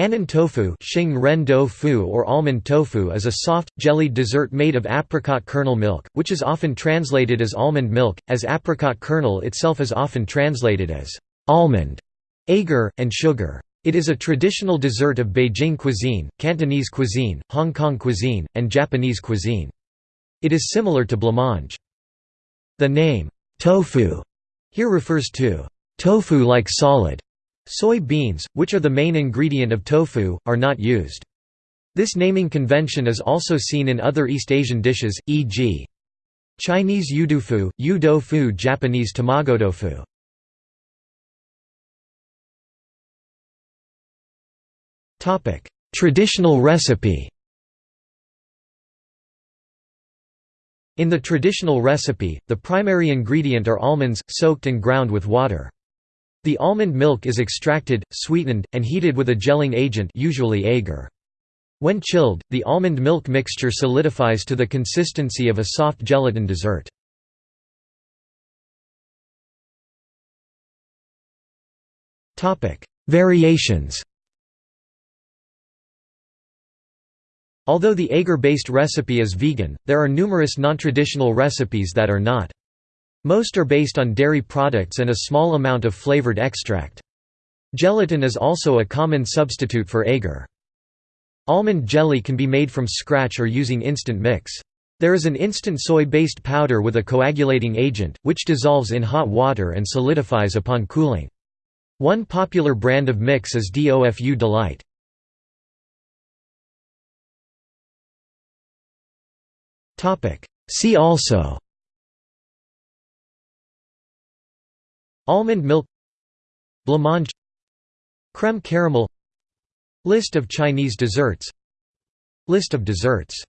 Annin tofu ren do or almond tofu is a soft, jellied dessert made of apricot kernel milk, which is often translated as almond milk, as apricot kernel itself is often translated as almond, agar, and sugar. It is a traditional dessert of Beijing cuisine, Cantonese cuisine, Hong Kong cuisine, and Japanese cuisine. It is similar to blancmange. The name, tofu, here refers to tofu like solid Soy beans, which are the main ingredient of tofu, are not used. This naming convention is also seen in other East Asian dishes, e.g. Chinese yudufu, yudofu fu Japanese tamagotofu. Traditional recipe In the traditional recipe, the primary ingredient are almonds, soaked and ground with water. The almond milk is extracted, sweetened, and heated with a gelling agent usually agar. When chilled, the almond milk mixture solidifies to the consistency of a soft gelatin dessert. Variations Although the agar-based recipe is vegan, there are numerous non-traditional recipes that are not. Most are based on dairy products and a small amount of flavored extract. Gelatin is also a common substitute for agar. Almond jelly can be made from scratch or using instant mix. There is an instant soy-based powder with a coagulating agent, which dissolves in hot water and solidifies upon cooling. One popular brand of mix is DOFU Delight. See also Almond milk Blancmange Creme caramel List of Chinese desserts List of desserts